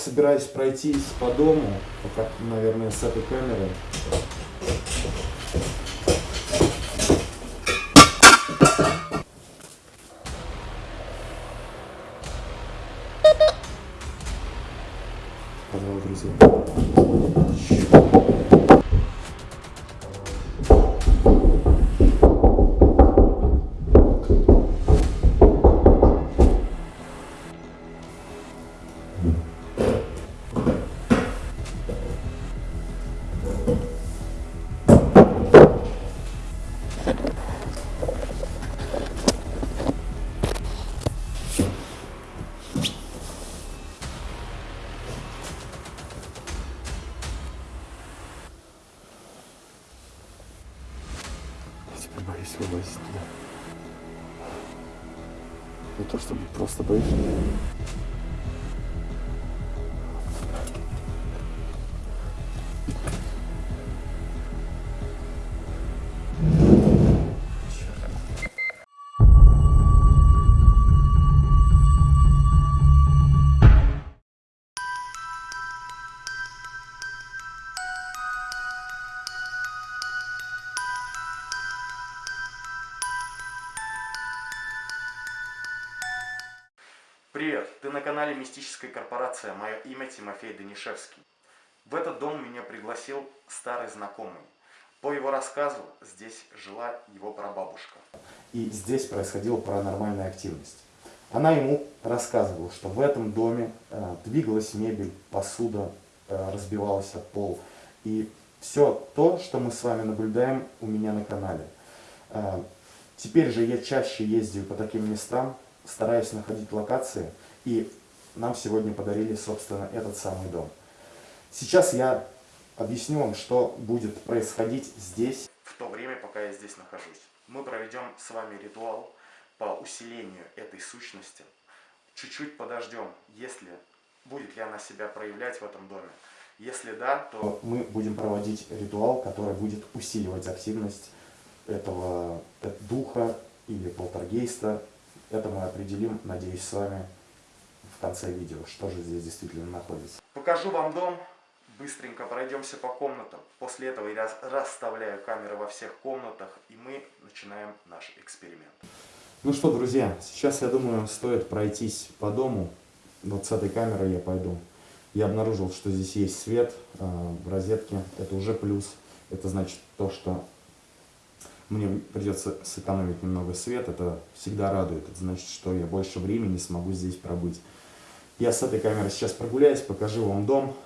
собираюсь пройтись по дому, пока, наверное, с этой камеры. Позвал друзей. То чтобы просто боюсь. Привет, ты на канале Мистическая корпорация, мое имя Тимофей Данишевский. В этот дом меня пригласил старый знакомый. По его рассказу, здесь жила его прабабушка. И здесь происходила паранормальная активность. Она ему рассказывала, что в этом доме э, двигалась мебель, посуда, э, разбивался пол. И все то, что мы с вами наблюдаем у меня на канале. Э, теперь же я чаще ездил по таким местам, стараюсь находить локации. И нам сегодня подарили, собственно, этот самый дом. Сейчас я объясню вам, что будет происходить здесь. В то время, пока я здесь нахожусь. Мы проведем с вами ритуал по усилению этой сущности. Чуть-чуть подождем, если будет ли она себя проявлять в этом доме. Если да, то Мы будем проводить ритуал, который будет усиливать активность этого э, духа или полтергейста. Это мы определим, надеюсь, с вами в конце видео, что же здесь действительно находится. покажу вам дом. Быстренько пройдемся по комнатам. После этого я расставляю камеры во всех комнатах, и мы начинаем наш эксперимент. Ну что, друзья, сейчас, я думаю, стоит пройтись по дому. Вот с этой камерой я пойду. Я обнаружил, что здесь есть свет э, розетке. Это уже плюс. Это значит то, что мне придется сэкономить немного свет. Это всегда радует. Это значит, что я больше времени смогу здесь пробыть. Я с этой камерой сейчас прогуляюсь, покажу вам дом.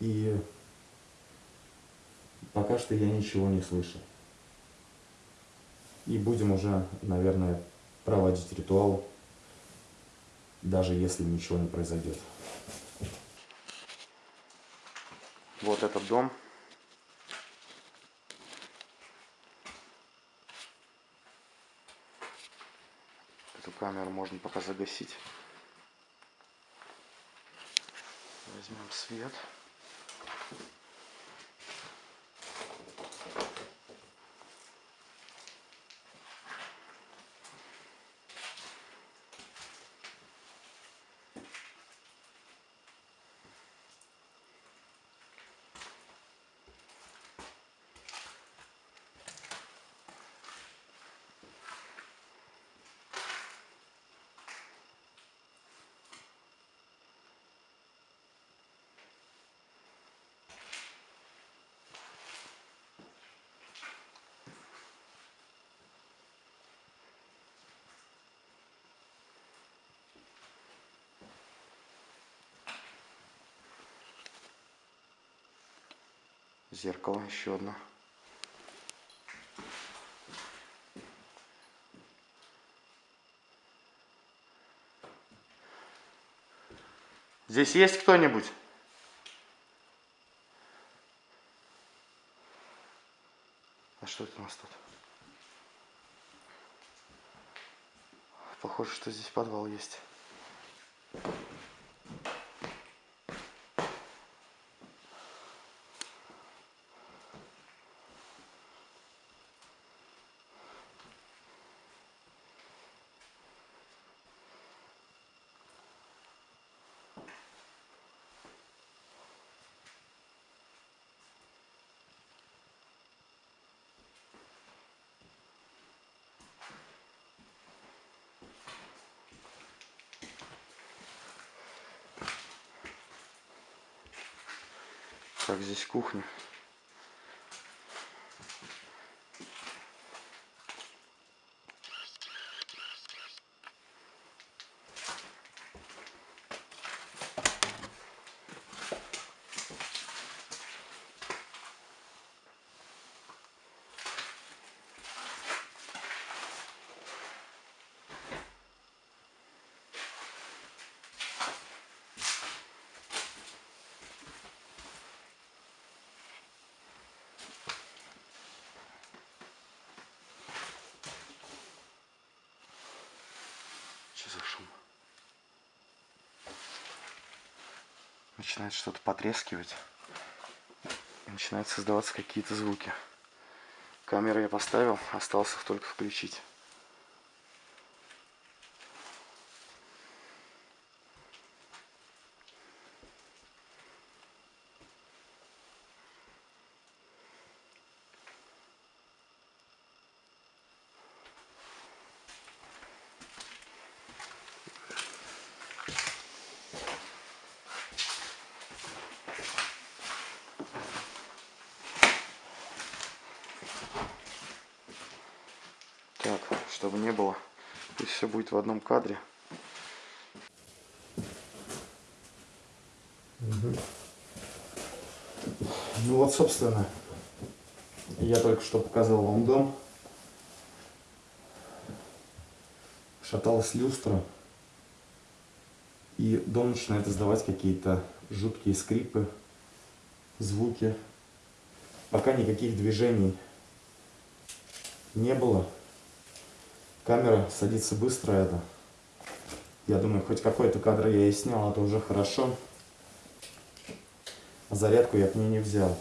И пока что я ничего не слышу. И будем уже, наверное, проводить ритуал, даже если ничего не произойдет. Вот этот дом. Камеру можно пока загасить. Возьмем свет. Зеркало еще одно. Здесь есть кто-нибудь? А что это у нас тут? Похоже, что здесь подвал есть. Как здесь кухня. Что за шум? Начинает что-то потрескивать. И начинают создаваться какие-то звуки. Камеру я поставил, осталось их только включить. Так, чтобы не было, пусть все будет в одном кадре. Ну вот, собственно, я только что показал вам дом. Шаталась люстра. И дом начинает издавать какие-то жуткие скрипы, звуки. Пока никаких движений не было. Камера садится быстро это. Я думаю, хоть какой-то кадр я и снял, это уже хорошо. А зарядку я к ней не взял.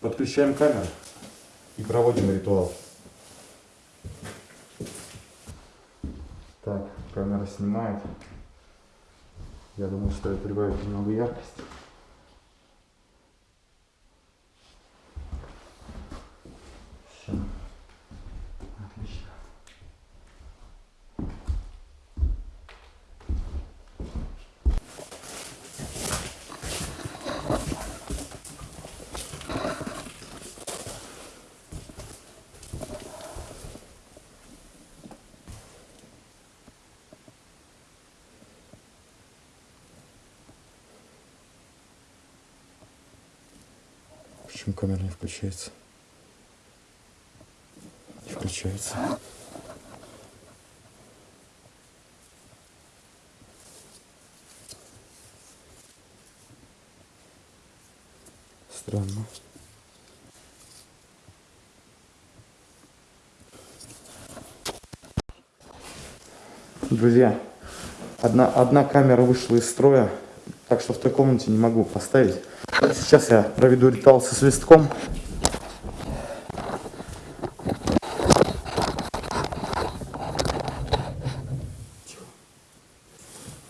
Подключаем камеру и проводим ритуал. Так, камера снимает. Я думаю, стоит прибавить немного яркости. Почему камера не включается? Не включается. Странно. Друзья, одна, одна камера вышла из строя, так что в той комнате не могу поставить. Сейчас я проведу ритуал со свистком.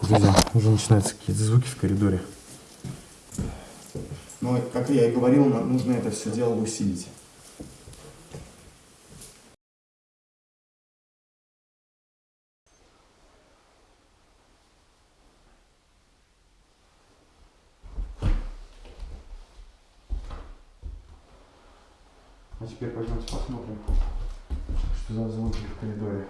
Друзья, уже начинаются какие-то звуки в коридоре. Но, как я и говорил, нужно это все дело усилить. А теперь пойдемте посмотрим, что за звуки в коридоре.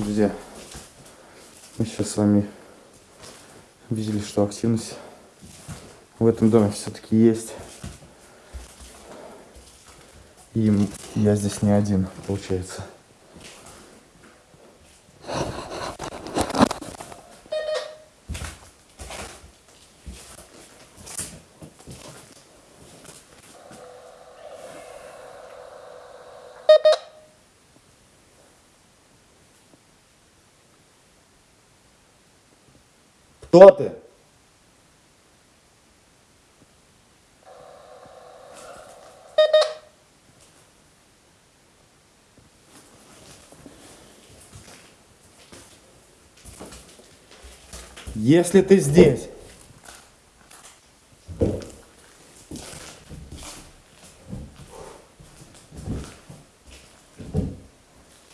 Друзья, Мы сейчас с вами видели, что активность в этом доме все-таки есть. И я здесь не один, получается. Кто ты? Если ты здесь,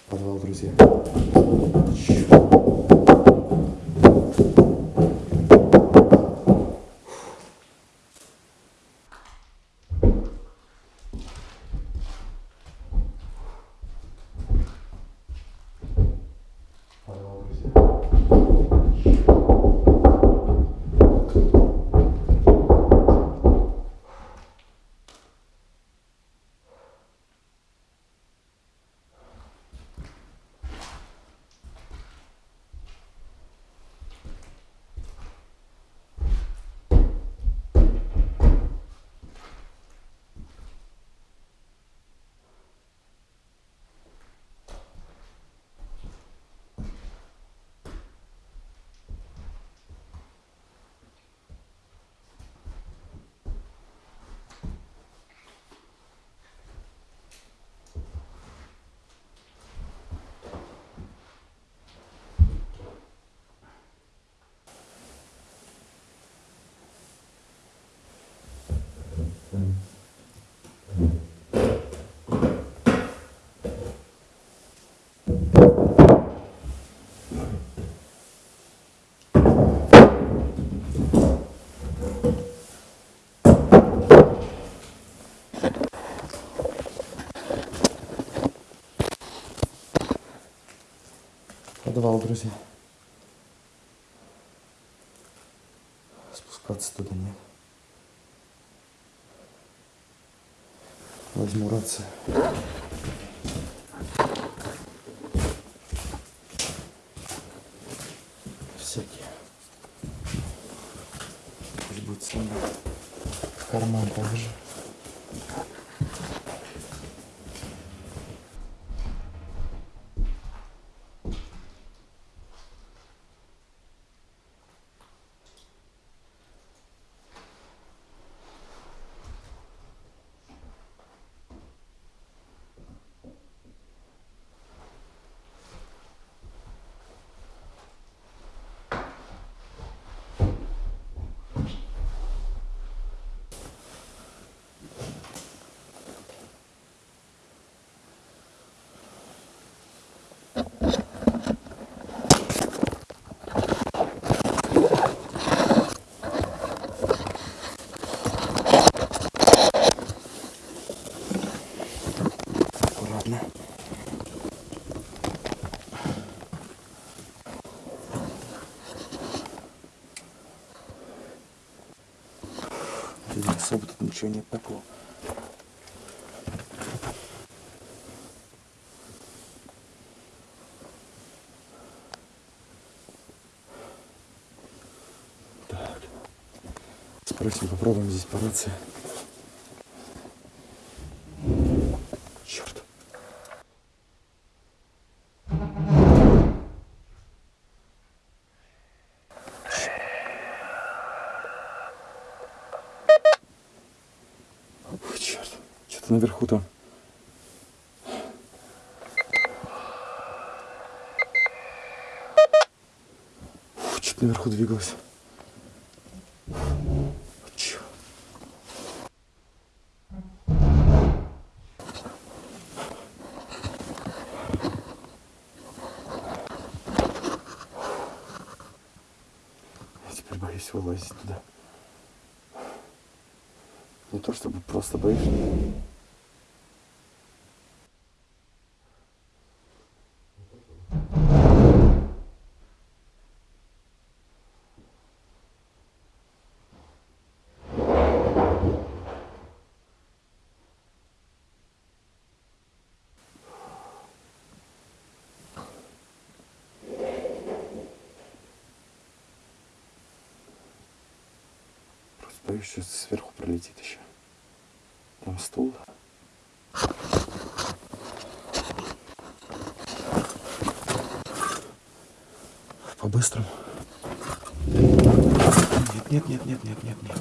подвал, друзья. Подвал, друзья. Подвал, друзья. Спускаться туда нет. Возьму рацию. Всякие. Пусть будет мной. В карман положу. Аккуратно. Да особо тут ничего нет такого. Так. Спросим, попробуем здесь по рации. Черт. Ой, черт. Что-то наверху там. Что-то наверху двигалось. Боюсь вылазить туда. Не то чтобы просто боюсь. Боюсь, что сверху пролетит еще. Там стул. По-быстрому. Нет, нет, нет, нет, нет, нет, нет.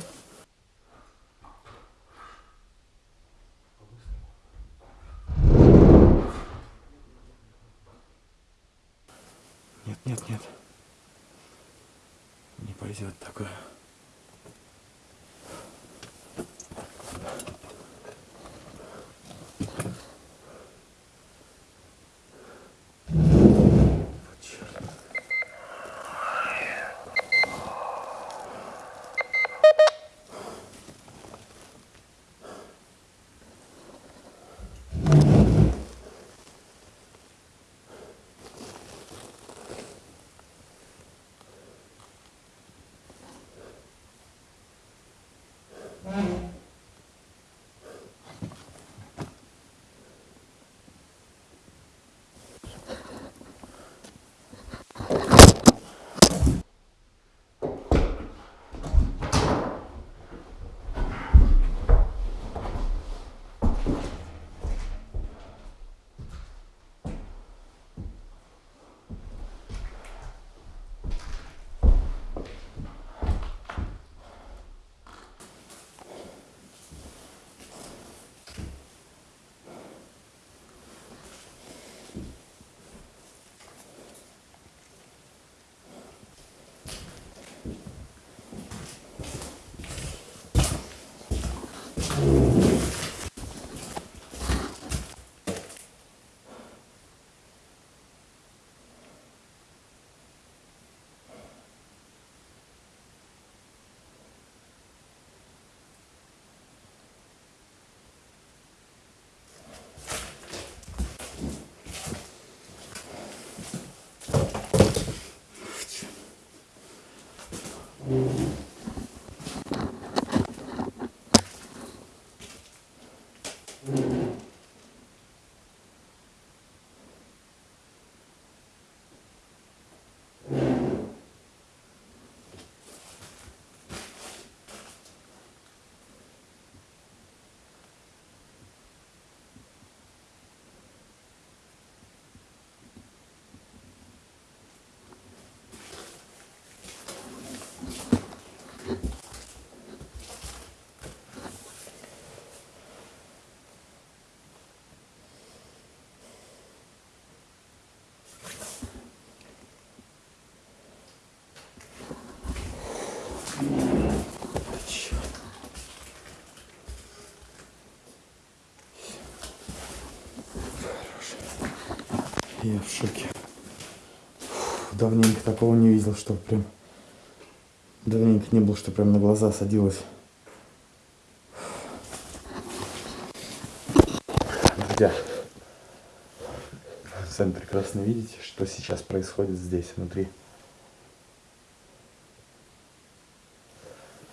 Я в шоке. Фу, давненько такого не видел, что прям... Давненько не было, что прям на глаза садилось. Друзья, сами прекрасно видите, что сейчас происходит здесь, внутри.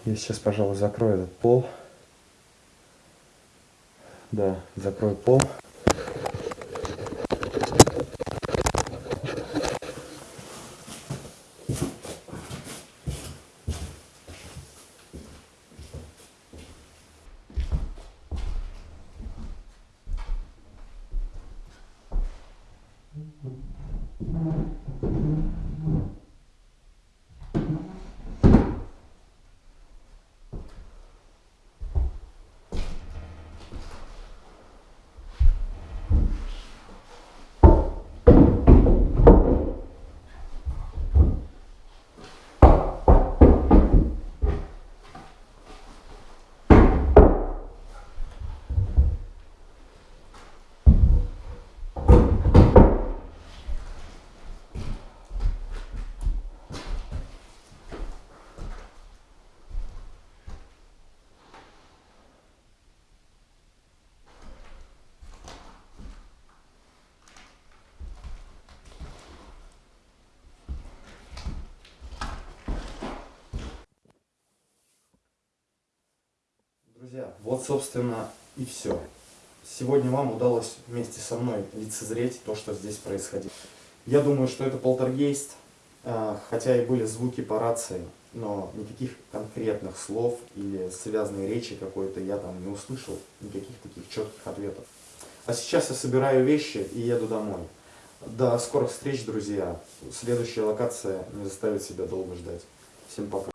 Я сейчас, пожалуй, закрою этот пол. Да, закрою пол. Друзья, вот, собственно, и все. Сегодня вам удалось вместе со мной лицезреть то, что здесь происходило. Я думаю, что это полтергейст, а, хотя и были звуки по рации. но никаких конкретных слов или связанной речи какой-то я там не услышал, никаких таких четких ответов. А сейчас я собираю вещи и еду домой. До скорых встреч, друзья. Следующая локация не заставит себя долго ждать. Всем пока.